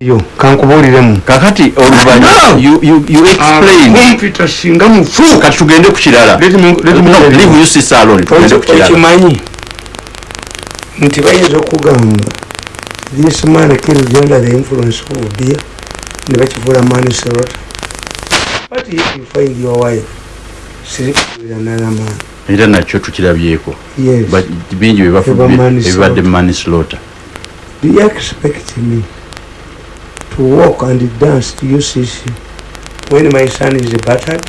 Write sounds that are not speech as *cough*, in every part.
yo kankubuuliremu kakati oluvanyakumpita singa mufu. Kati tugende ku kirala. Okimanyi? Nti bayinza okugamba this man killed under the influence of beer ne bakifuula maniserota but if you find your wife sirikuira nalamaani era nakyo tukirabyeko. Yes. Bingi ebibadde manislota do you expect me to walk and dance to UCC when my son is battered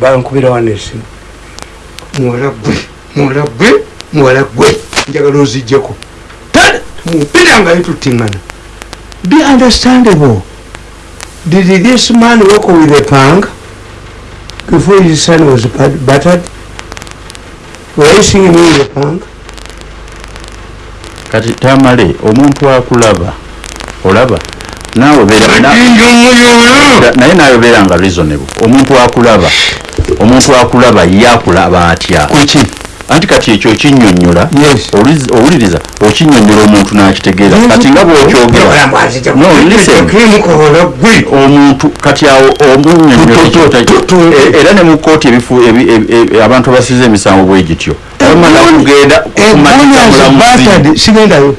bankubira wano esimu muwala gwe muwala gwe muwala gwe njagala ozijjeko mumpiranga yetutiŋŋana be understandable. Did this man walk with a pang before his son was battered seeing me with a pang kati tamale omuntu akulaba olaba naye naye obeera nga reasonable. Omuntu akulaba omuntu akulaba ye akulaba atya anti kati ekyo okinyonyola owuliriza okinyonyola omuntu nakitegeera. Kati nga bwokyogera omuntu kati awo omunyonyola era ne mu kooti ebifu abantu abasiza emisango bwe gityo. Bamala kugenda kumanyisa mulamuzi sigendayo.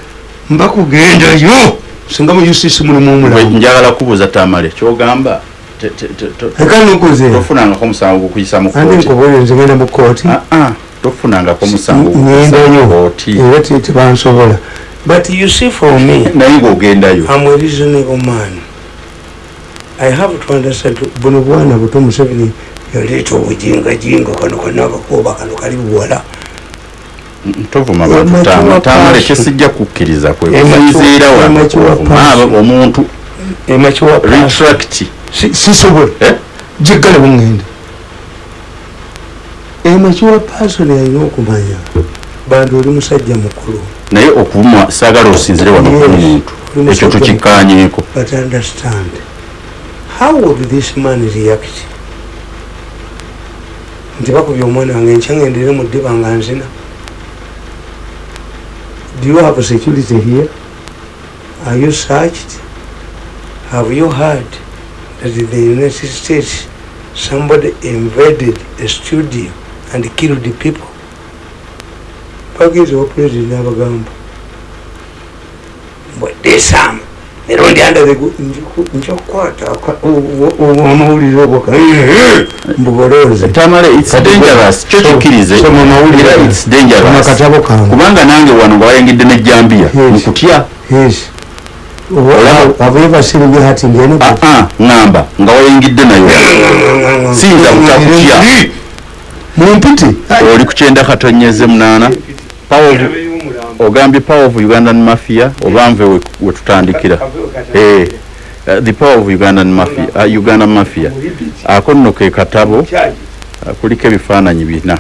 Mbakugendayo singa mu ucc mulimu omulamu njagala kubuuza tamale kyogamba tofunangako musango gukuyisa mukotinzigenda mu kooti tofunangako musango era tebansobola but you see for me *laughs* naye ngaogendayo am a reasonable man. I have to understand buno bwana buto museveni yaleeta obujingajinga kano kanakakuba kano kali buwala tovuma bantutamale kyesijja kukkiriza kweziira omuntu retract. Sisobola eh? jiggala bungenda emakiwa pasoni alina okumanya bantu oli musajja mukulu. Naye okuma saagala osinzire wano kumuntu ekyo tukikkanyeeko but understand how would this man react? Nti bakubya omwana wange nkyangendere mu ddiba nga nzina Do you have a security here? Are you searched? Have you heard that in the United States somebody invaded a studio and killed the people? Pakiti wa president abagamba. But this time, mirundi under the nchokwata omuwulire obwoka mbugoloze tamale its dangerous. Kyo kikkirize era its dangerous. akatabo kange kubanga nange wano nga wayengedde ne jambiya nkutya ŋŋamba nga wayengedde nayo siyinza kutakutya mumpiti. Oli ku kyenda katonyeze munaana ogambye power of ugandan mafia obanve wetutandikira eh, uh, the power of ugandan mafia, uh, uganda mafia. Ako nno ke katabo uh, kuliko ebifaananyi bina.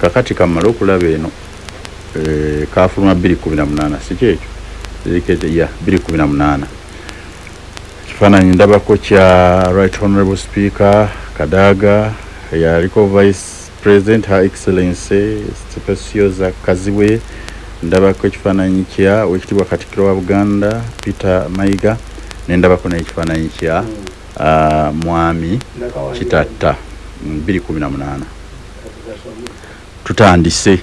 Kakati kamale okulaba eno. Eh, kafuluma 218 sikyekyo ya 218 ekifaananyi ndabako kya right honorable speaker kadaga yaliko vice president her excellency stepesiyoza kaziwe ndabako ekifaananyi kya wekitibwa katikiro wa buganda peter mayiga nendabako nekifaananyi kya uh, mwami kitatta 218 tutandise.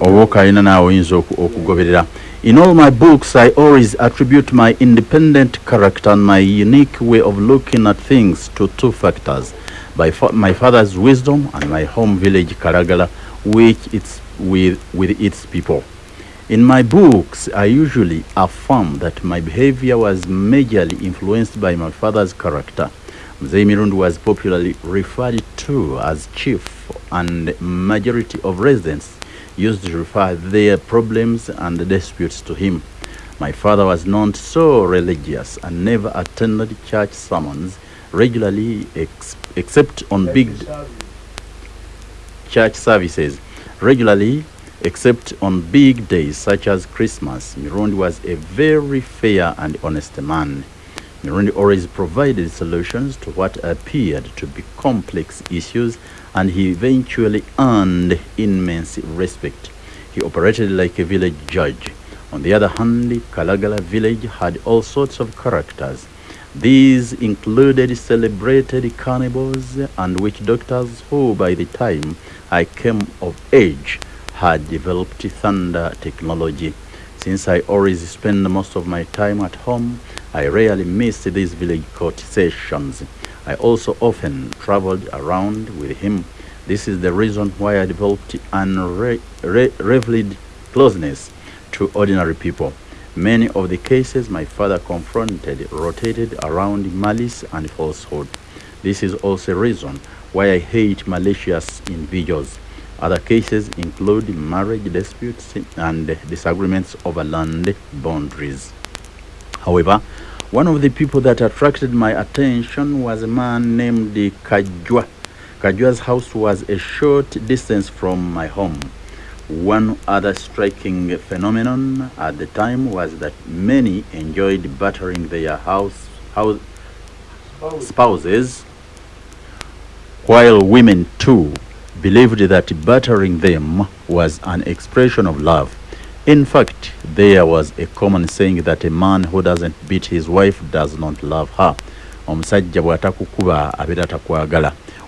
Oba okalina naawe oyinza okugoberera. In all my books i always attribute my independent character and my unique way of looking at things to two factors. By fa my father's wisdom and my home village karagala which it's with, with its people. In my books i usually affirm that my behavior was majorly influenced by my father's character. Mzee was popularly referred to as chief and majority of residents used to refer their problems and disputes to him. My father was not so religious and never attended church sermons regularly ex except on big church services regularly except on big days such as Christmas. Mirundi was a very fair and honest man. Mirundi always provided solutions to what appeared to be complex issues and he eventually earned immense respect. He operated like a village judge On the other hand, Kalagala village had all sorts of characters. These included celebrated cannibals and witch doctors who, by the time I came of age, had developed thunder technology. Since I always spend most of my time at home, I rarely missed these village court sessions. I also often traveled around with him. This is the reason why I developed unrivaled closeness to ordinary people. Many of the cases my father confronted rotated around malice and falsehood. This is also a reason why I hate malicious individuals. Other cases include marriage disputes and disagreements over land boundaries. However, one of the people that attracted my attention was a man named Kajwa. Kajwa's house was a short distance from my home. One other striking phenomenon at the time was that many enjoyed battering their house, house spouses, while women too believed that battering them was an expression of love. In fact, there was a common saying that a man who doesn't beat his wife does not love her.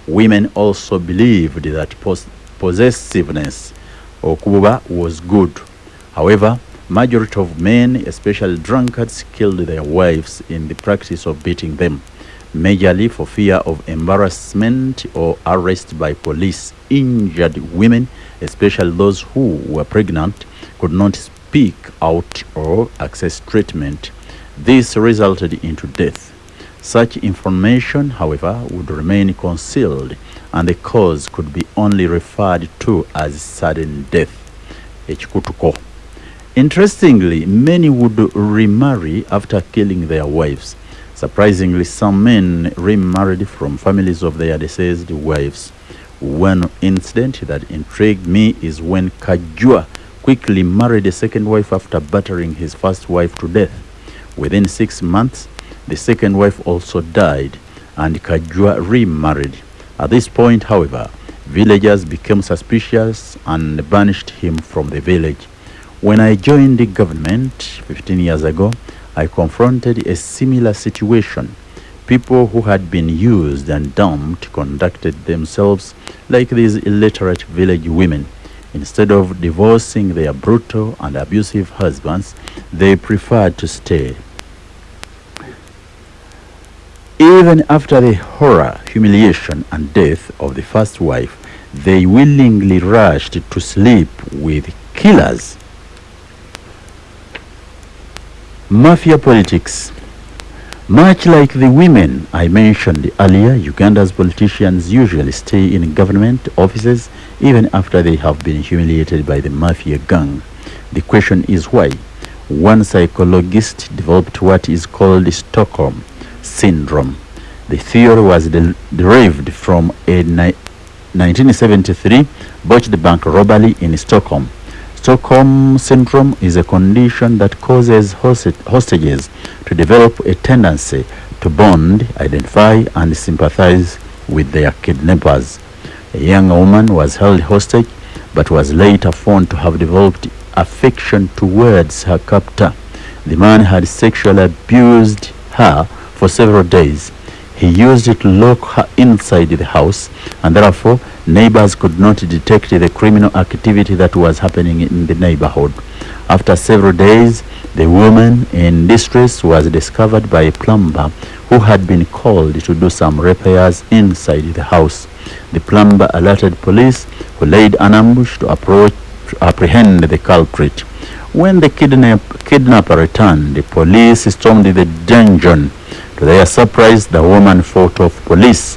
Women also believed that possessiveness okububa was good. However, majority of men, especially drunkards, killed their wives in the practice of beating them, majorly for fear of embarrassment or arrest by police. Injured women, especially those who were pregnant, could not speak out or access treatment. This resulted into death. Such information, however, would remain concealed and the cause could be only referred to as sudden death. Interestingly, many would remarry after killing their wives. Surprisingly, some men remarried from families of their deceased wives. One incident that intrigued me is when Kajua quickly married a second wife after battering his first wife to death. Within six months, the second wife also died and Kajua remarried. At this point, however, villagers became suspicious and banished him from the village. When I joined the government 15 years ago, I confronted a similar situation. People who had been used and dumped conducted themselves like these illiterate village women. Instead of divorcing their brutal and abusive husbands, they preferred to stay. Even after the horror, humiliation, and death of the first wife, they willingly rushed to sleep with killers. Mafia politics. Much like the women I mentioned earlier, Uganda's politicians usually stay in government offices even after they have been humiliated by the mafia gang. The question is why? One psychologist developed what is called Stockholm syndrome. The theory was de derived from a 1973 botched bank robbery in Stockholm. Stockholm syndrome is a condition that causes hostages to develop a tendency to bond, identify, and sympathize with their kidnappers. A young woman was held hostage but was later found to have developed affection towards her captor. The man had sexually abused her for several days. He used it to lock her inside the house and therefore neighbors could not detect the criminal activity that was happening in the neighborhood. After several days, the woman in distress was discovered by a plumber who had been called to do some repairs inside the house. The plumber alerted police who laid an ambush to approach apprehend the culprit. When the kidnap, kidnapper returned, the police stormed the dungeon. To their surprise, the woman fought off police.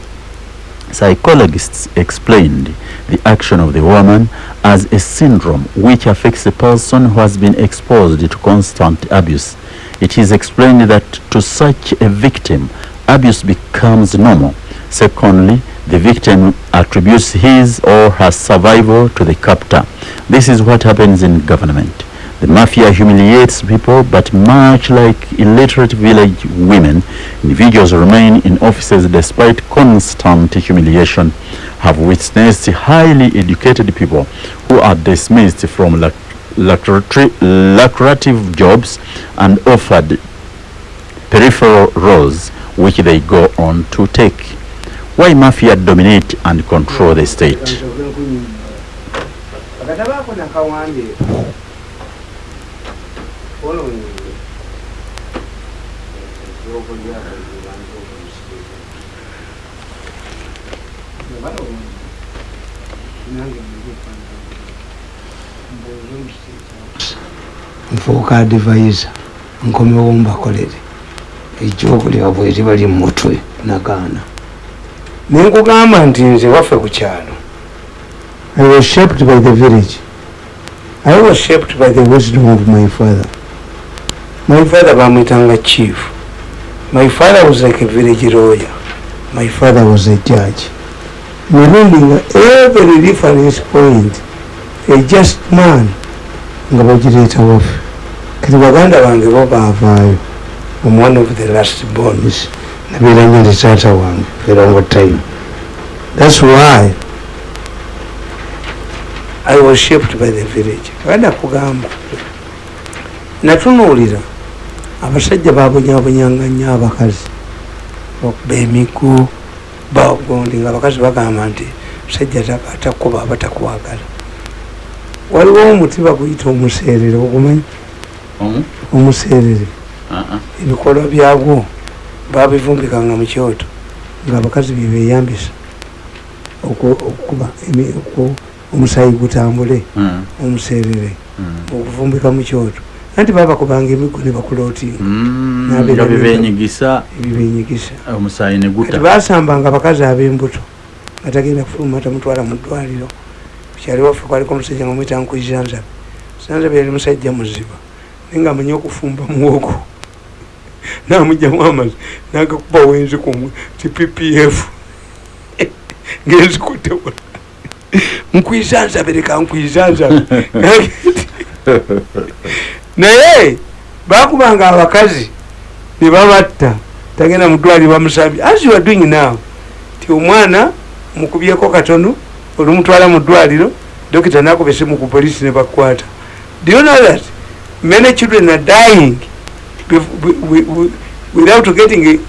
Psychologists explained the action of the woman as a syndrome which affects a person who has been exposed to constant abuse. It is explained that to such a victim, abuse becomes normal. Secondly, the victim attributes his or her survival to the captor. This is what happens in government. The mafia humiliates people, but much like illiterate village women, individuals remain in offices despite constant humiliation, have witnessed highly educated people who are dismissed from lucrative, jobs and offered peripheral roles which they go on to take. Why mafia dominate and control the state? Akatabaako nakawandiika following eddoogo ly'abayizi bantu omusiiga balowooza nange mbuuza omusiiga nfuuka adivaiza nkomewo mbakolere ejjoogo lyabwe liba li mumutwe nagaana nenkugamba nti nze waffe ku kyalo. I was shaped by the village. I was shaped by the wisdom of my father. My father bamwitanga chief. My father was like a village lawyer. My father was a judge. Mirundinga every reference point, a just man. Nga bagireeta waffe kati baganda bange bo baavaayo. I'm one of the last borns. Nabeera nnyo ndi taata wange. Long time. That's why I was shaped by the village. Baganda kugamba. Natunuulira abasajja babonyaabonyanga nnyo abakazi bakuba emigo bagondi nga abakazi bagamba nti musajja atakuba aba takwagala. Waliwo omuti baguyita omuseerere ogumanyi? Omuseerere. Ebikolwa byagwo babivumbikanga mu kyoto ngaabakazi byebeyambisa okukuba omusayi gutambule omuseerere okuvumbika mu kyoto anti babakubanga emigo ne bakulootinga bibenyigisa ebibenyigisa omusayi ne guta. Basambanga abakazi ab'embuto nga tagenda kufuluma tamutwala mu ddwaliro. Kukyali waffe kwaliko omusajja nga mwita nkuizanzabe zanzabe yali musajja muziba naye nga amanyi okufumba muwogo *laughs* namugjamu amazi nagakuba wenzi kumwe ti ppf *laughs* ngenzikutewa nkwisanzabe leka nkwisanzabe *laughs* naye bakubanga abakazi nebabatta tagenda mudwali bamusambye as you are doing now ti omwana mukubyeko katono olumutwala mu ddwaliro dokita nakuba esimu ku polisi ne bakwata do you know that many children are dying without getting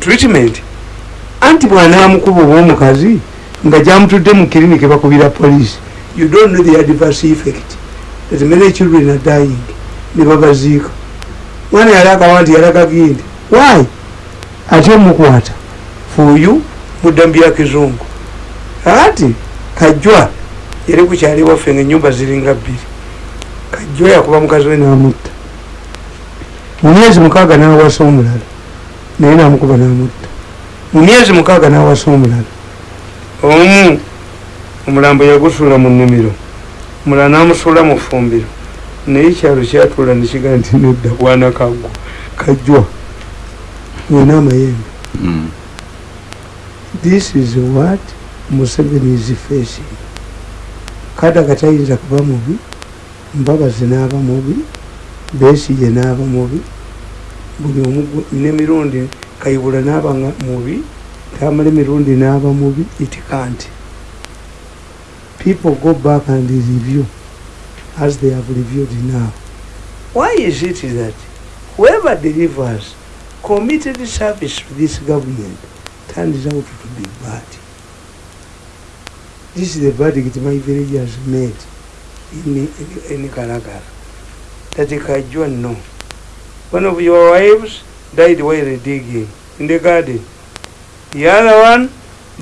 treatment? Anti bwanamukuba oba omukazi nga gyamutudde mu kiriniki bakubira polisi you don't know the adverse effect that many children are dying ne babaziika mwana yalagawa nti yalagagindi why? Ate omukwata for you mudda mbya kizungu. Ati kajwa yali kukyali waffe nga enyumba ziringa bbiri. Kajwa yakuba mukazi we namutta. Mu myezi mukaaga nawasa omulala naye namukuba namutta. Mu myezi mukaaga nawasa omulala omu omulambo yagusuula mu nnimiro omulala namusuula mu ffumbiro naye ekyalo kyatuula nekigaa nti nedda bwana kaggwa kajwa wena amayembe. Mm. this is what museveni is facing. Kadaga tayinza kuba mubi mbabazi n'aba mubi besije n'aba mubi buli omu nemirundi kayibula n'aba mubi tamala emirundi n'aba mubi it can't people go back and review as they have reviewed now why is it that whoever delivers committed service to this government turns out to be bad. This is the verdict my village has made in, in, in Karagara. That Kajua no. One of your wives died while digging in the garden. The other one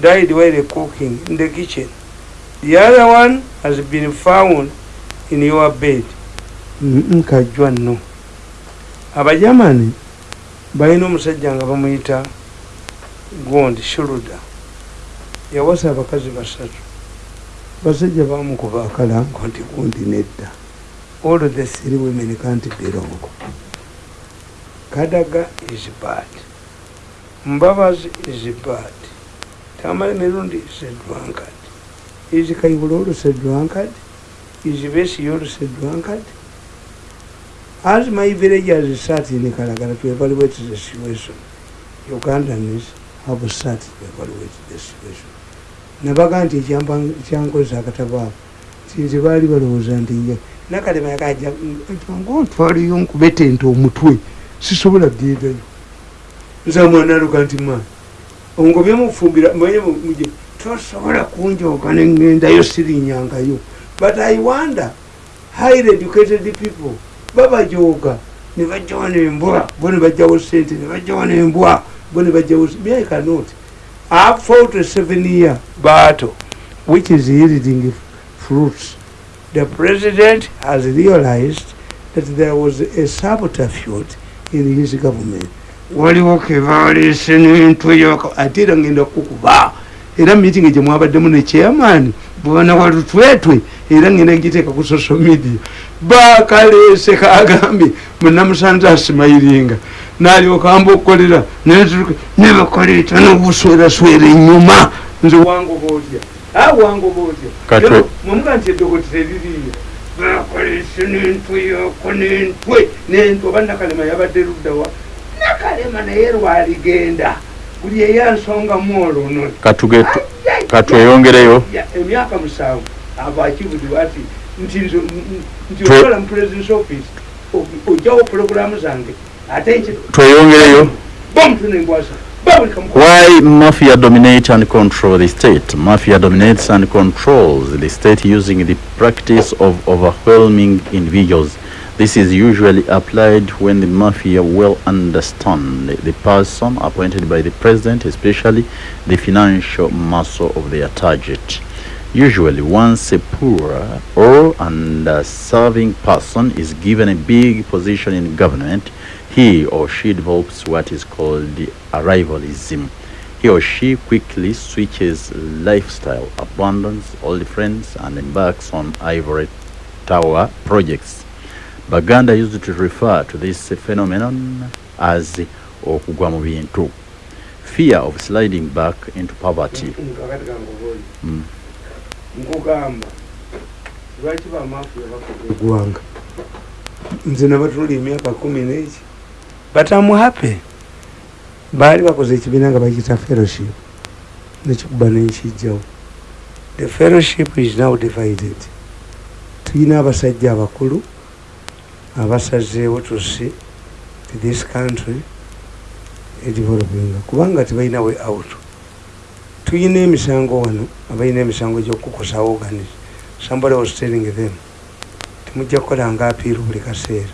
died while cooking in the kitchen. The other one has been found in your bed. Kajua no. Abajamani balina omusajja nga bamuyita gondi shuluda yawasa abakazi basatu. Basajja bamukuba akalango nti gundi nedda. All the three women can't belong. Kadaga is bad. Mbabazi is bad. Tamale mirundi is a drunkard is kaibulolo is a drunkard is besiyolo is a drunkard as my villagers sat in Kalagara to evaluate the situation, Ugandans have sat to evaluate the situation. nabaga nti ekyankoza akatabaako nti nze baali balowooza nti nja nakalema yakaja ngaotwaliyo nkubeta ente omutwe sisobola ggendayo nza mwana aluka nti ma ngo byemufumbira manye muje tosobola kunjoga nengendayo sirinyangayo but i wonder highly educated people babajoga nebajawo nembwa bo nebajawo sente nebajawo nembwa bo nebajawo me i cannot. I fought a seven year battle which is yielding fruits. The president has realized that there was a subterfuge in his government. Waliwo kebalese nentweyo ate era ngenda kukuba era meeting gyemwabaddemu ne chairman bwana walutwetwe era ngenda giteeka ku social media. Bakalese kagambye munamusanze asimayiringa. Nalyokamba okukolera nebakaleeta nobusweraswera enyuma. Nze wangoba otya awangoba otya mwemuga nti eddogoti teririyo bakolese nentweyoko nentwe nentwe. Oba nakalema yabadde luddawa nakalema naye lwaligenda buli eyansongamu olwo katweyongereyo emyaka musanvu. Ava akibudibwa ati nti nti okola mu presidence office ojjawo puroguramu zange ate tweyongereyo. Bomutu nenkwasa Why mafia dominate and control the state? Mafia dominates and controls the state using the practice of overwhelming individuals. This is usually applied when the mafia well understand the person appointed by the president, especially the financial muscle of their target. Usually, once a poor or underserving person is given a big position in government, he or she develops what is called the arrivalism. He or she quickly switches lifestyle, abandons old friends, and embarks on ivory tower projects. Baganda used to refer to this phenomenon as okugwa mu bintu, fear of sliding back into poverty. Mm. nkugamba lwaki bamafiya bakola eggwanga nze nabatuli emyaka kumi neki. But am happy. Baali bakoze ekibiina nga bakita fellowship. Nekikuba nekijjawo the fellowship is now divided. Tulina abasajja abakulu abasazeewo to this country edevelopinga kubanga tebalina way out. Tuyina emisango wano abalina emisango gyokukusa organis somebody was telling them temujja kukola nga apiiru buli kaseera.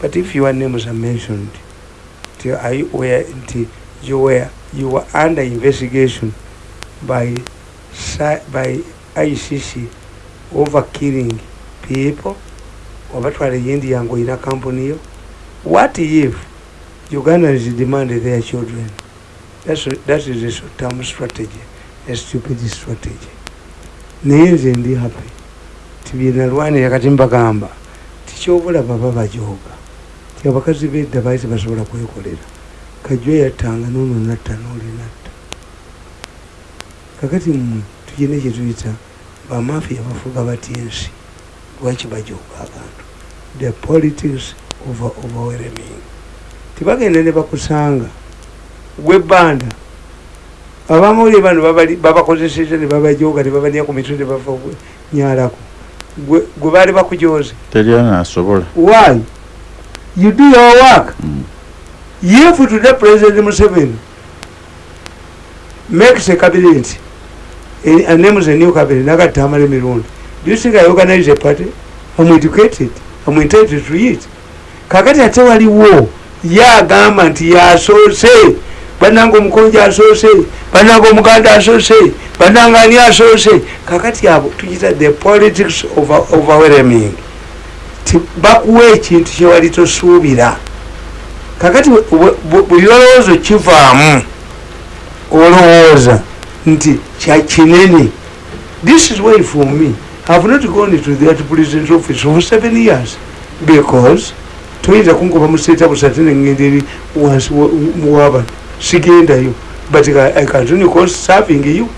But if your names are mentioned nti you were, you were under investigation by, by icc over killing people obatwala eyindi yange oyina kampuni yo. What if ugandans demand their children? That's, that is a short term strategy a stupid strategy. Naye nze ndi happy. Tibyenalwanira kati mbagamba tikyobulaba babajoga ti abakazi bedda baali tebasobola kwekolera. Kajwa yattanga nono natta noli natta. Kakati mmwe tugina kyetuyita bamafiya bafuga batya ensi? Lwaki bajoga abantu the politics of overwhelming tibagenda ne bakusanga. Gwebanda abamawulire bano babakozeseza ne babajoga ne babanya ku mitwe ne bava nyalako. Gwe baali bakujoze teryanaasobola why? You do your work. Mm. if today president museveni makes a cabinet. And names a new cabinet nagatta amala emirundi do you think i organize a party? I'm educated entitled to it. Kakati ate waliwo yagamba nti yasoose. Bananga omukonja asoose bananga omuganda asoose bananga ani asoose. Kakati abo tuyita the politics overwhelming bakuwa ekintu kyewali tosuubira. Kakati buli olowooza kivaamu olowooza nti kyakinene this is why for me have not gone to that president office for seven years. Because toyinza kunkuba museeta busate nengenda eri wansi muwaba sigendayo but i continue cause serving you.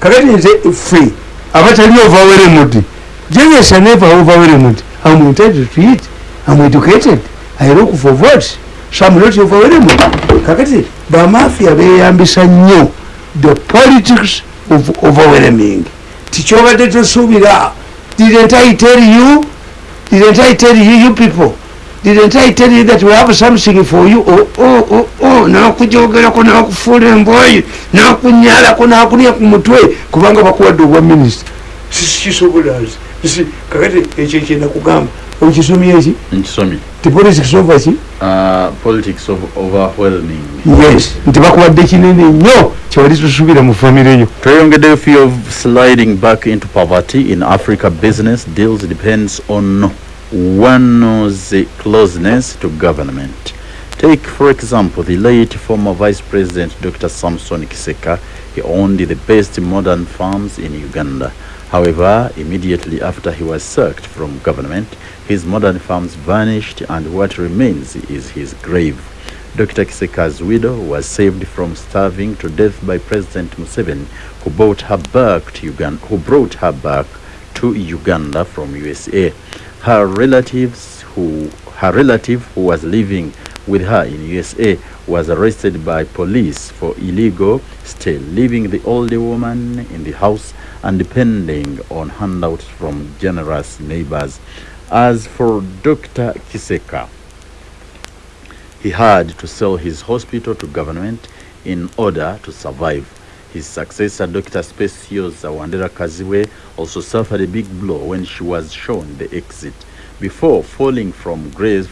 Kakati nze ffe abatali overwhelmed jenyes never overwhelmed i'm entitled to it i'm educated. I look for votes. So i'm not overwhelmed kakati bamafia beyambisa nnyo the politics of overwhelming tikyobadde tosuubira didn't i tell you? Didn't i tell you you people? Didn't i tell you that we have something for you? Oh, oh, oh, oh. nakujogerako nakufuula embwayi nakunyalako nakunia ku mutwe kubanga bakuwadde obwa minisita sikisobolazi kakati ekyo kyenda kugamba okisomye eki nkisomye ti politics ova ki Uh, politics of overwhelming. Yes. Nti bakuwadde kinene nnyo kyewali tusubira mu famire yo tweyongeddeyo fear of sliding back into poverty in africa. Business deals depends on one's closeness to government. Take for example the late former vice president dr. Samson kiseka. He owned the best modern farms in uganda however immediately after he was sacked from government his modern farms vanished and what remains is his grave Dr. Kiseka's widow was saved from starving to death by President Museveni, who brought her back to Uganda, who brought her back to Uganda from USA. Her relatives, who her relative who was living with her in USA, was arrested by police for illegal stay, leaving the older woman in the house and depending on handouts from generous neighbors. As for Dr. Kiseka, he had to sell his hospital to government in order to survive. His successor, Dr. Speciosa Wandera Kaziwe, also suffered a big blow when she was shown the exit. Before falling from grace,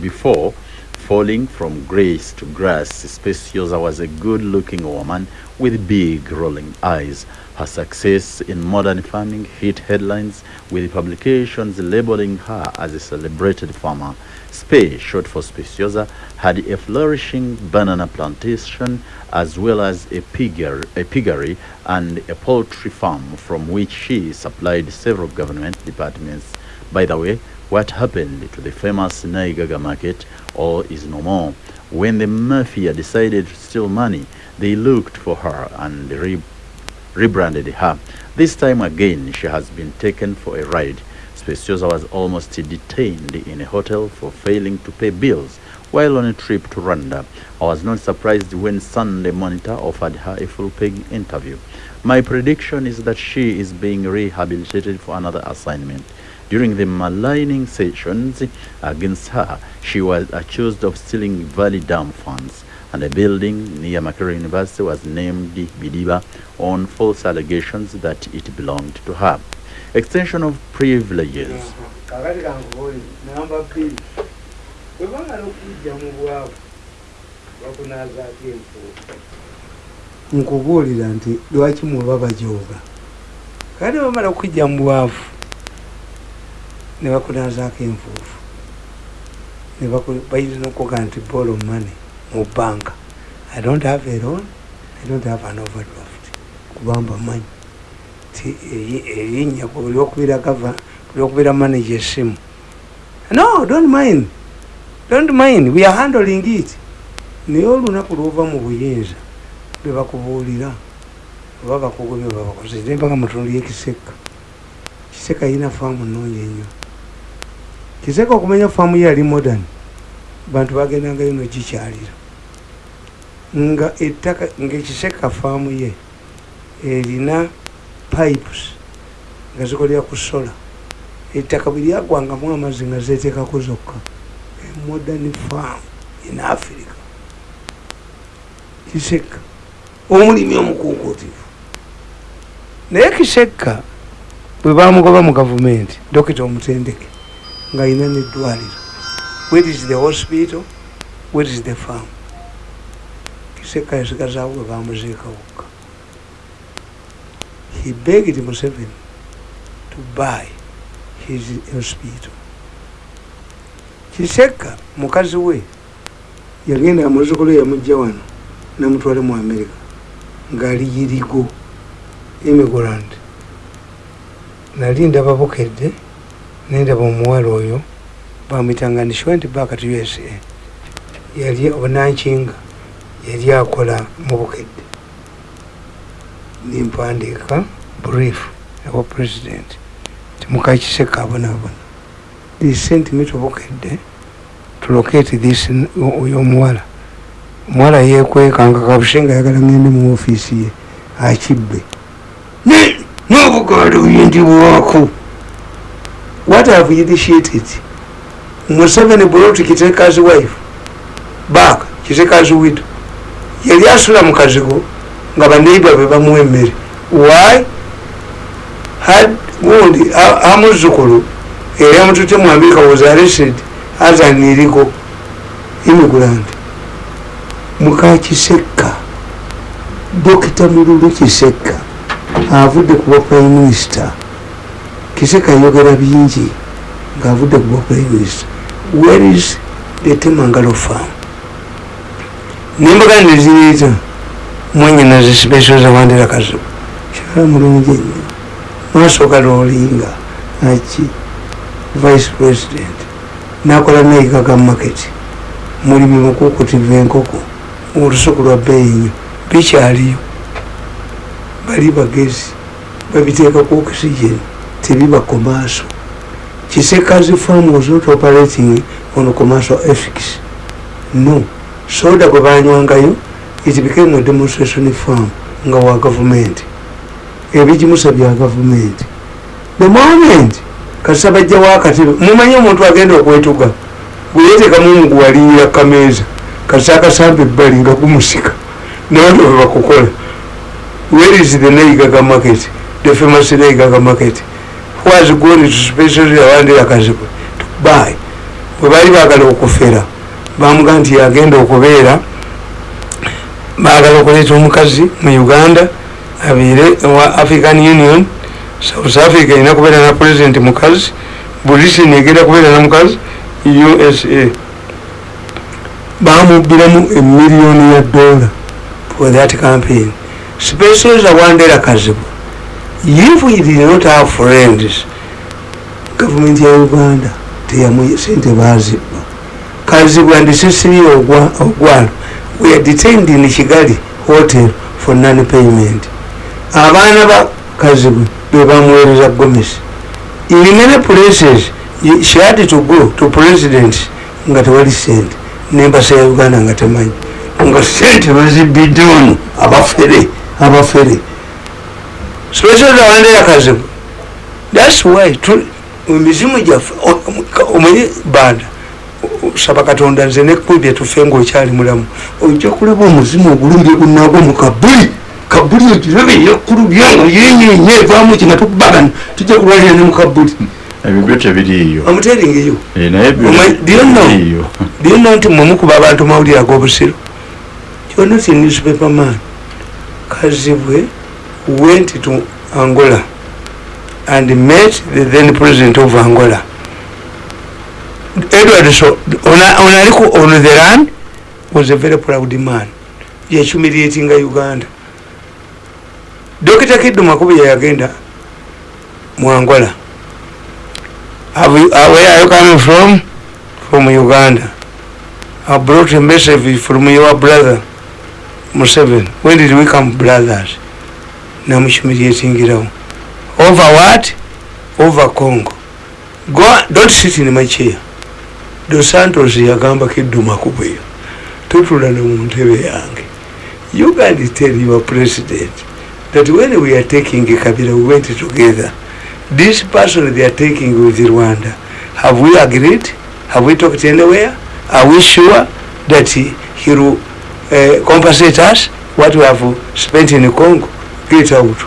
before falling from grace to grass, Speciosa was a good-looking woman with big rolling eyes. Her success in modern farming hit headlines with publications labeling her as a celebrated farmer. Spey, short for Speciosa, had a flourishing banana plantation as well as a piggery, a piggery and a poultry farm from which she supplied several government departments. By the way, what happened to the famous Naigaga market all is no more. When the mafia decided to steal money, they looked for her and re- rebranded her. This time again, she has been taken for a ride. Speciosa was almost detained in a hotel for failing to pay bills while on a trip to Rwanda. I was not surprised when Sunday Monitor offered her a full-paying interview. My prediction is that she is being rehabilitated for another assignment. During the maligning sessions against her, she was accused of stealing Valley Dam funds, and a building near Makerere University was named Bidiba on false allegations that it belonged to her. Extension of privileges. kakati kankubuli duwachi mwababa joga. Kani mwababa kujambu wafu, nkubuulira nti muba ne bakunazaako enfuufu. Bayinza okuga nti borrow money mu banka i don't have a loan i don't have an overdraft. Kubamba manyi ti eri- erinnya ku buli okubira gava buli okubira manager esimu no don't mind. Don't mind. We are handling it. Naye olunaku lwova mu buyinza bebakubuulira oba bakugobye babakoze nembanga mutundu yekiseka kiseka yina faamu nnungi ennyo kiseka okumanya faamu ye yali modern bantu bagendangayo nogikyalira nga ettaka ngaekiseka faamu ye erina pipes nga zikolera ku sola ettaka bwe lyagwangamu amazzi nga zeteekako zokka modern farm in africa. Kiseka omulimi omukuukutivu naye kiseka bwe bamugoba mu gavumenti dokita omutendeke ng'alina neddwaliro where is the hospital? Where is the farm? Kiseka yasigazaawo bwe bamuziika wokka he begged museveni to buy his hospital. Kiseka mukazi we yagenda muzukulu yamujja wano namutwale mu america ngaali yirigo emigrant nali ndaba bukedde nendaba omuwala oyo bamwitanga ni shwent back to usa yali obunankinga yali akola mu bukedde. Nimpandiika brief ewa president timukakiseka abonaabona they sent me to bukedde to locate this oyo omuwala omuwala yekwekanga kabuse nga yagala ngende mu ofiisi ye akibbe. N'obugaali buyindibwako what have you initiated? Museveni brought kiteka's wife. Back kiteka's widow. Yali asula mu kazigo nga baneiba be bamuwa emmere why? Had gundi amuzukulu eri amutute mu america was arrested as an illegal immigrant. Mukakisekka dokita mululu kisekka avudde kuba prime minister kisekka yogera bingi ngaavudde kuba prime minister where is the temangalo farm? Nembaga neziriita mwanyina zisipesio zawandira kazibu kyala mulungi nnyo maaso galolinga aki vice president. Nakola nayiga ga market. Mulimi mukukutiva enkoko. Olusuku lwa bbeeyi nnyo bikyaliyo. Bali bagezi. Babiteekaku oxygen tebiba commercial kisekazi farm was not operating on commercial ethics no soda gwe banywangayo it became a demonstration farm nga wa government. Ebigimusa bya government. The moment kasita bajja wakatebe mumanyi omuntu agenda okwetuga gweyeteekamu muguwaliyira kameeza kasita akasamba ebbali nga gumusika nabantu bebakukola where is the naigaga market? The famous naigaga market was going to specially awandira kazikwe to buy bwe bali bagala okufera bamuga nti yagenda okubeera bagala okuleeta omukazi mu uganda abeere wa african union. South africa erina kubeera na president mukazi. Britain egenda kubeera na mukazi. Usa bamubiramu emiliyoni ya dola for that campaign. Specials awandera kazibu if we did not have friends government ya uganda teyamu sente bazibba. Kazibu and cecily ogwalo. We are detained in kigali hotel for non payment abaana ba kazibu bebamuweereza gomesi in many places she had to go to president nga tewali sente nembasa ya uganda nga temanyi. Nga sente bazibidde wano abafere abafere special awandera kazibu thats why emizimu gyaffe omanyi banda saba katonda nze nekubye tufe ngaokyali mulamu. Ojja kulaba omuzimu ogulumire gunagwo mu kabuli kabuli ogirabe yakkulu byango yenyenye evaamu kinga tukubagana tujja kulwalira ne mu kabuli ebyo byo tebiriiyo. Amuteringeyo Eh, byonna nti mwemukuba abantu mawulire ag'obusiro? Kyonna ti newspaper man kazibwe went to angola and met the then president of angola edward so onaliku on the land was a very proud man yahumiliatinga uganda dokita kiddu makubi yeyagenda mu angola Have you, uh, where are you coming from? From Uganda. I brought a message from your brother, Museveni. When did we come brothers? Namushumiliatingirawo. Over what? Over Congo. Go, don't sit in my chair. Dos Santos yagamba kiddu makubu eyo. Tutula ne mu ntebe yange. You can tell your president that when we are taking Kabila, we went together. this person they are taking with Rwanda, have we agreed? Have we talked anywhere? Are we sure that he, he will uh, compensate us what we have spent in Congo? Get out.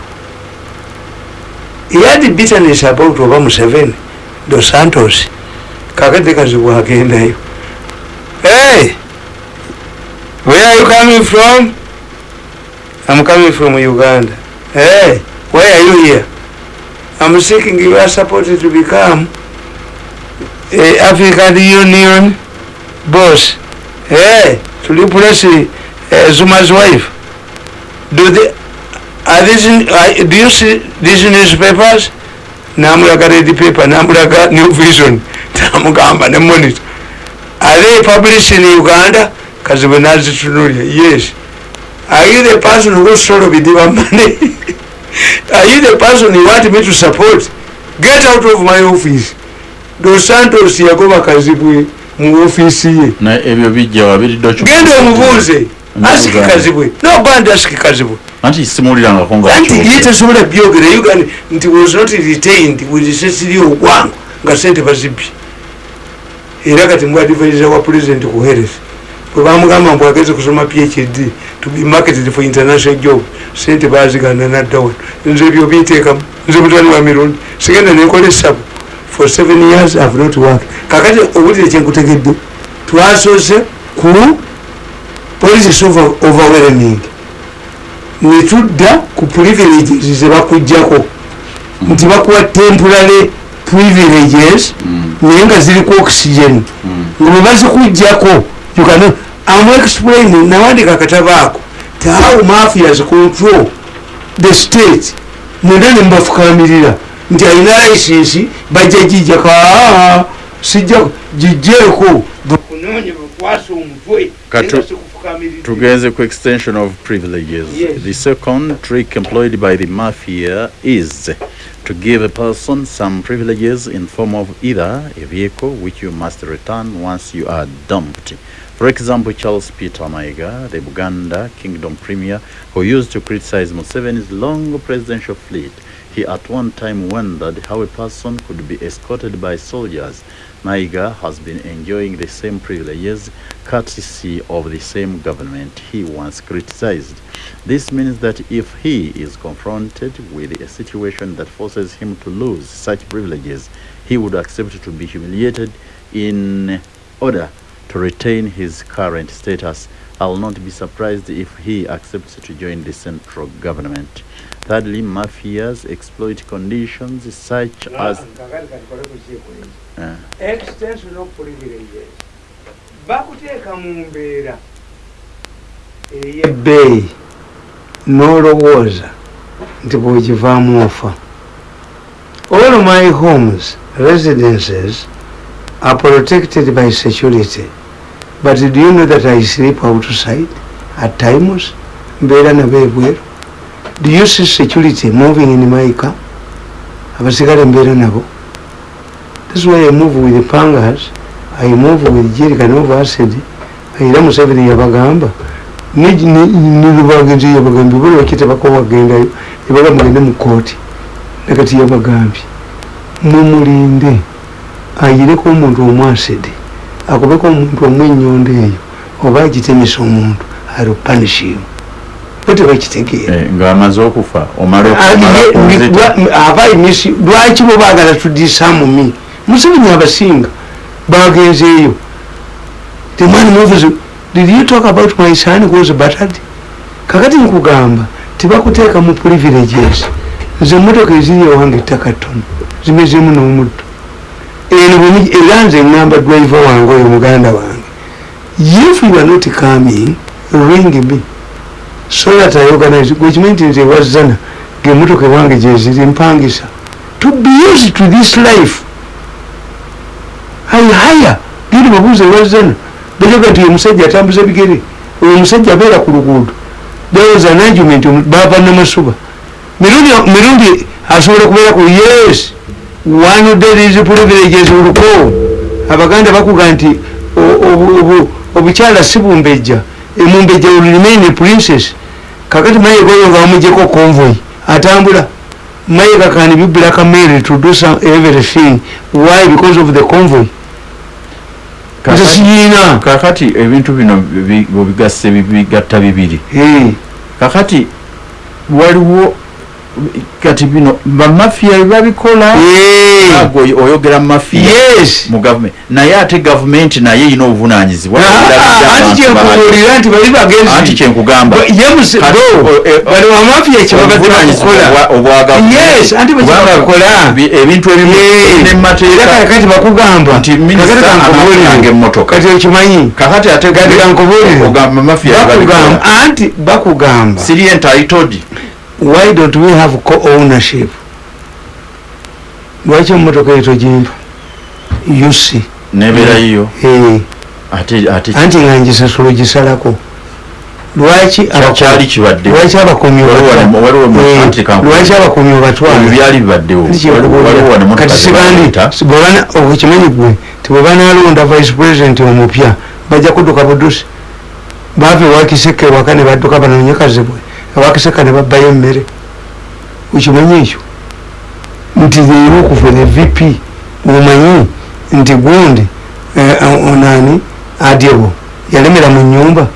He had bitterness about Oba Museveni, Dos Santos. Kakati kazibu agendayo. Hey! Where are you coming from? I'm coming from Uganda. Hey! Why are you here? I'm seeking your support to become a African Union boss. Hey, to replace uh, Zuma's wife. Do they, are these, in- uh, do you see these newspapers? Namulaga red paper, namulaga new vision, *laughs* namugamba ne monitor. Are they published in Uganda? Kazibu nazitunulia, yes. Are you the person who sort of bidiba money? *laughs* Are you the person you want me to support? Get out of my office. Dos Santos yagoba kazibwe mu ofisi ye. ebyo bijja Genda omubuuze. Asiki kazibwe. No band asiki kazibwe. anti simuulirangako nga Anti ye tasobola byogera Uganda nti was not retained with Cecily Ogwango nga sente bazibye. Era kati mbwadivaiza wa president ku health bwebamugamba mbu ageze kusoma phd to be marketed for international job sente bazigana naddawa nze ebyo biteekamu nze mutwani wa mirundi sigenda nenkola esabu for seven years have not work kakati owulire kyenkutegedde twasoose ku policies of overwhelming netudda ku privileges zebakugjako nti bakuwa temporary privileges naye nga ziriku oxygen. Nga bwebazikugjako am explain nawandika akatabaako ti how mafias control the state. Mwenda nembafukamirira nti alina licensi bajja gijjaka sijja gijjeeko bakunonye bakwasa omutwe Katu- tugenze ku extension of privileges. Yes. the second trick employed by the mafia is to give a person some privileges in form of either a vehicle which you must return once you are dumped. For example charles peter maiga the buganda kingdom premier who used to criticize museveni's long presidential fleet. He at one time wondered how a person could be escorted by soldiers Maiga has been enjoying the same privileges courtesy of the same government he once criticized. This means that if he is confronted with a situation that forces him to lose such privileges, he would accept to be humiliated in order to retain his current status. I'll not be surprised if he accepts to join the central government. Thirdly, mafias exploit conditions such as uh, extension of privileges. Bakuteeka mu mbeera ey'ebbeeyi n'olowooza nti bwogivaamu ofa. All my homes residences are protected by security but do you know that i sleep outside at times? Mbeera nabo ebweru do you see security moving in my car? Is why I move with pangas, I move with jerrycan of acid. Era Museveni yabagamba. Nilubagenzi yabagambye buli wakitebako wagendayo. Ebaga mugende mu kooti nakati yabagambye. Mumulinde. Ayireko omuntu omu acid akubeko omuntu omu ennyondo eyo oba agitemesa omuntu alupanishimu batebakitegeera eh, ng'amaze okufa omala okumala kunzita aba emisi lwaki bo baagala tudisamumi museveni abasinga bagenzeeyo the man moves did you talk about my son was battered? Kakati nkugamba tebakuteeka mu privileges. Nze emotoka eziri ewange ettaka ttono zimezemu n'omuddo eno bwe- era nze ngamba driver wange oyo muganda wange. If you are not coming ring me. So that I organize gwekimanyi nti nze wazana ngaemotoka ewange gyeziri mpangisa. To be used to this life I hire. Giri babuuza ewazana bajoga nti omusajja atambuza bigere. Oyo omusajja abeera ku luguudo. There was an argument bava namasuba. Mirundi mirundi asobola kubeera ku yes one of these privileges oluko. Abaganda bakuga nti obukyala si bumbejja. Emumbejja remain princess. Kakati mayega oyo nga bamugjeko convoy atambula. Mayega can be black mary to do some everything. Why? Because of the convoy. Nze Kakati- ebintu bino bi- bwebigasse bi- bigatta bibiri. Eh, kakati waliwo kati bino bamafiya babikola eh, ago oyogera mumafiya mu gavumenti naye ate gavumenti naye erina obuvunanyizibwa Ah, anti kyenkubuulira nti bali anti bagezi kyenkugamba yemusi Kati, bo o- bali wamafiya kyebabadde obuvunanyizibwa bakukola obwa- obwa gavumenti. Yes, anti bwe Kubanga kyebakola. bi- ebintu ebimu era nemateeka kakati bakugamba. Nti minisita kakati kankubuulire. anafunanga emmotoka. kati okimanyi? Kakati ate kati kankubuulire. ogamba mafiya anti bakugamba. Siri entitled why don't we have co-ownership? Lwaki emotoka eyo togimpa ate ate anti nga ngisasula ogisalako. Lwaki Kya- kyali kibadde lwaki abakomi Waliwo wano- waliwo mu- anti kankubuulire. lwaki abakomi ebyo obatwala byali bibaddewo. Waliwo wano motoka kati sibandi zebayita okimanyi gwe tibwebanalonda vice president omupya bajja kudduka budusi. Bava ewakiseke waka ne badduka banonye kazibwe ewakiseka ne babbayo emmere. Okimanyi ekyo? Nti leero okuva ne vp omanyi nti gundi eh, onani adyebo yalemera mu nyumba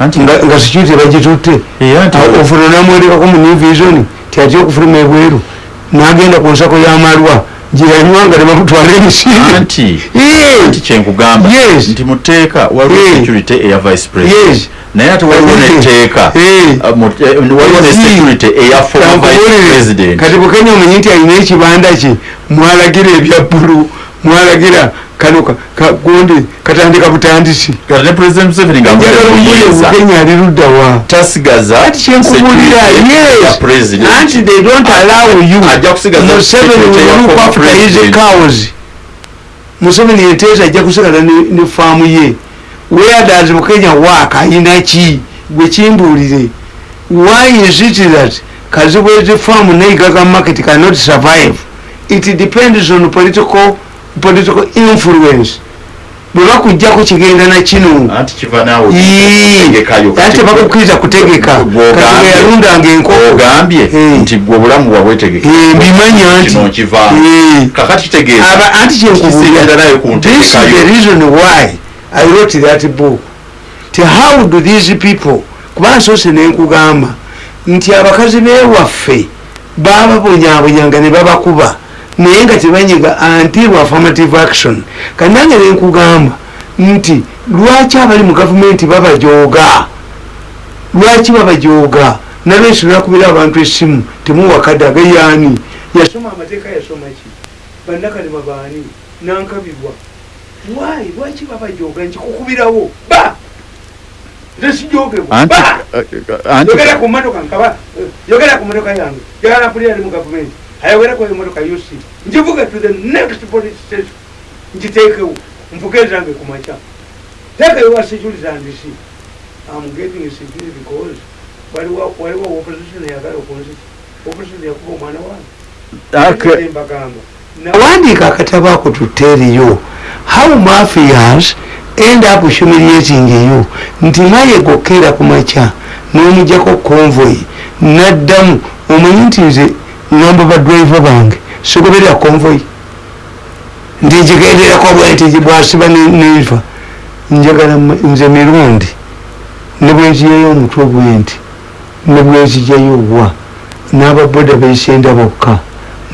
nga security bagitutte. Era nti ofuna namwerekako mu new vision ti atya okufuluma ebweru. Nagenda ku nsako y'amalwa gyeyanywanga ne bamutwala emisinde anti Yeah. anti kyenkugamba nti muteeka waliwo security eya vice president. Naye ate waliwo netteeka Yeah. uh, eh, waliwo ne security eya former vice president kati bukenya omanyi nti alina ekibanda kye mwalagira ebya bbulu mwalagira kano ka- ka- gundi katandika butandisi. Ne president museveni njagala ombulire ngamuyeeza bukenya ali luddawa tasigaza ati kyenkubulira yes. anti they don't allow you. ajja kusigaza museveni will look after his cows. Museveni enteesa ajja kusigala ne- faamu ye. Where does bukenya work? Ayina ki? Gwe kimbuulire. Why is it that kazibwezi farm neigaga market cannot survive? It depends on political, political influence. Bwe bakujjako kigenda na kino. Anti bakukkiriza kutegeka. kati yalundanga enkoko. ogambye Eh. nti gwe obulamu bwabwetegeka Eh, mbimanya nti kino nkivaamu Eh. kakati kitegeeza. Aba- anti kisigenda naye ku this is the reason why i wrote that book. Ti how do these people kuba nsoose nenkugamba nti abakazi bewaffe bababonyabonyanga ne babakuba naye nga tebanyiga until affirmative action. Kandi nange nenkugamba nti lwaki abali mu gavumenti babajooga lwaki babajooga nalwesi lwakubira abantu essimu temuwakadde agayaani yasoma amateeka yasoma ki? Bannakalema baani? Nankabirwa why? Lwaki babajooga nkikukubirawo. Ba! Nze sijogebwa anti ba! uh, anti yogera ku motoka nkaba yogera ku motoka yange. Yagala mpulira ali mu gavumenti ayogerako emotoka yosi njivuge to the next police station. Nkiteekewo nvuge zange ku makya teekeyo wa security and see I'm getting security because waliwo waliwo opposition yagala okunzita opposition. Yakuba omwana wange mbagamba. Nawandiika akatabo ako tuteeriyo how mafias end up humiliating you? Nti nayegokera ku makya n'omugjako convoy naddamu omanyi nti nze ngamba badriver bange. Sigoberera convoy nti ngigenderako bwe nti bwasiba ne- nenva njagala nze mirundi ne bwenziyayo omutwe bwe nti ne bwenzijayo wa. N'ababoda beisenda bokka.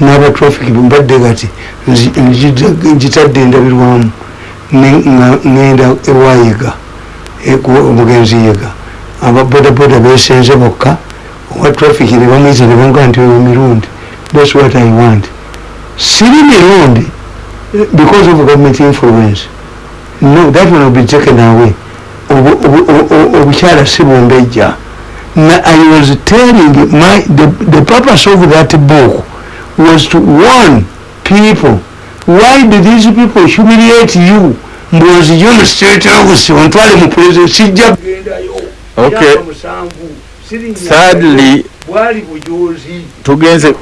N'abatraffic mbadde kati nzi- nzita- ngitadde endabirwamu. Ne- nga- ngenda ewayiga eku- omugenzi yiga. Ababodaboda besenze bokka owa traffic ne bamwiza ne banga nti oyo mirundi thats what i want. Siri mirundi because of government influence no that one will be taken away. Obukyala si bumbejja Na- i was telling my the, the purpose of that book was to warn people why do these people humiliate you? Mbwoziyo musiteeterabusi ontwale mu president sijja kugendayo Okay. Musanvu, Thirdly, tugenze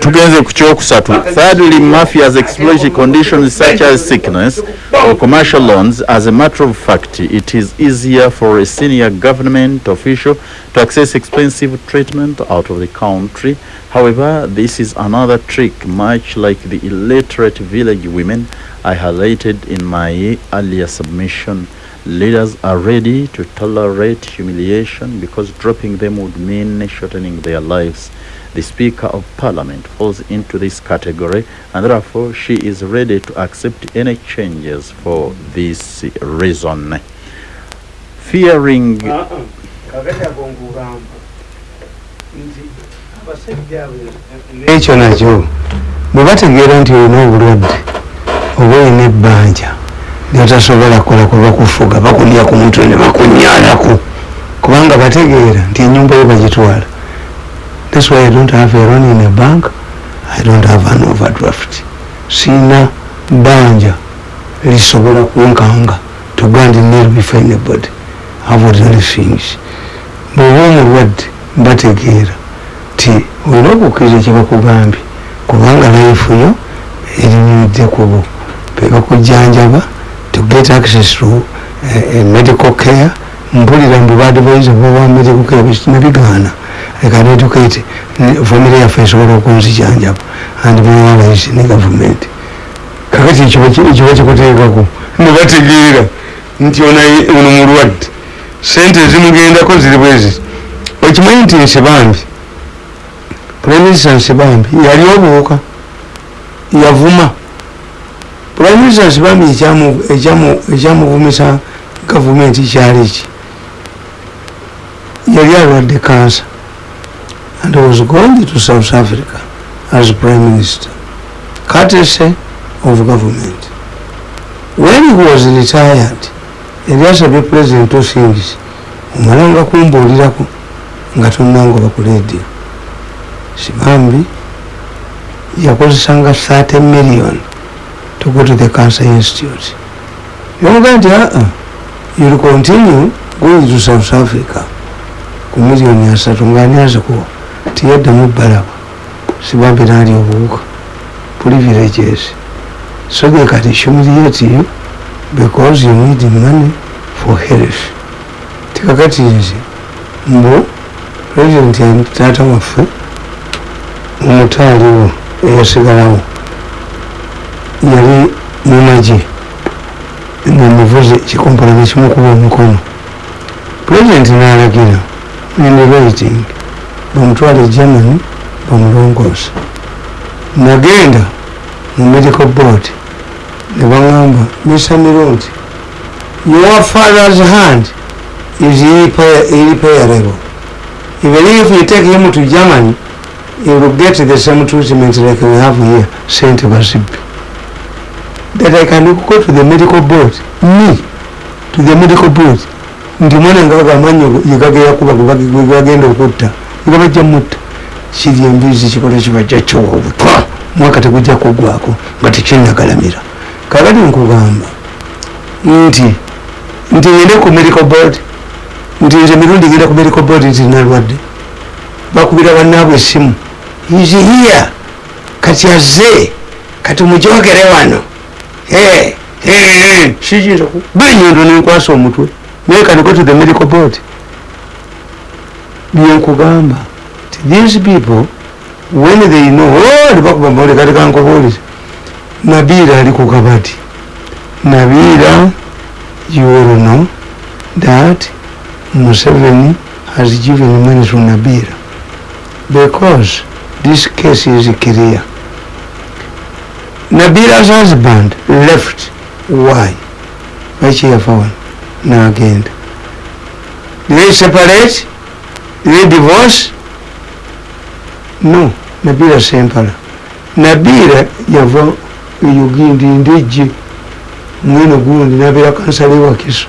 tugenze ku kyokusatu thirdly mafias exploited conditions such as sickness or commercial loans. As a matter of fact it is easier for a senior government official to access expensive treatment out of the country. However this is another trick much like the illiterate village women i highlighted in my earlier submission Leaders are ready to tolerate humiliation because dropping them would mean shortening their lives. The Speaker of Parliament falls into this category and therefore she is ready to accept any changes for this reason. Fearing netasobola kukola kuba kufuga bakulya ku mutwe ne bakunyalako kubanga bategeera nti enyumba yo bagitwala. Thats why i don't have a loan in a bank i don't have an overdraft. Siina bbanja lisobola kunkanga to go and kneel before anybody. Have ordinary things bw'oba omulwadde bategeera ti olina okukkiriza kye bakugambye kubanga life yo erinyumidde kubo bebakujjanjaba to get access to uh, uh, medical care. Mpulira mbu badvise bowa medical care nebigaana I can educate ne- family yaffe esobola okunzijanjaba and mewabaisi ne government. Nti kiba kikuteekako? Nebategeera nti ono mulwadde. Sente ezimugendako ziri bwezi okimanyi nti nsibambi priminista nsibambi yali obuuka yavuma priminista nsibambi ekyamuvumisa gavumenti kyali ki? Yali alwadde kansa. And was going to south africa as prime minister courtesy of government. When he was retired yali asabye president osingis omalanga kumbuulirako nga tonangoba ku radio sibambi yakozesanga 30 million to go to the cancer institute. Yomuga nti aa youll continue going to south africa ku miliyoni asatu ngaani azikuwa tiyaddamu balaba sibambi naali obuwuka privileges. So they can humiliate you because you need money for health. Tikakati nze mbu president taata waffe omutaaliwo eyasigalawo yali mumagye namuvuze kikompona nekimukuba omukono president nalagira in writing bamutwale germany bamulongoosa nagenda mu medical board nebagamba misamiro nti your father's hand is irreparable even if you take him to germany he will get the same treatment like we have here saint basibi that i can go to the medical board. Me to the medical board. Nti mwana nga bagamanyi yegageyakuba gwebagenda okutta nga bajja mutta. Kiri embizi kikola kibajja kiwobutwa mwaka tegujja kugwako nga tekinagalamira kakati nkugamba nti nti ngende ku medical board nti nze mirundi ngenda ku medical board nti nalwadde. Bakubira bannaabwe essimu. Here. Kati azze kati mujogere wano kiyinza benyondo nenkwasa omutwe. Naye kani go to the medical board. Byenkugamba ti these people when they know oh, bakuba mbole kati kankubuuliza nabiira ali ku kabati. Nabiira you will know that museveni has given money to nabira. Because this case is clear nabira's husband left. Why? Bakyeyafawan nagenda they separate? They divorce? No. Nabira sempala nabira yava eyogindi ndejje mweno gundi nabira kansala ewakiso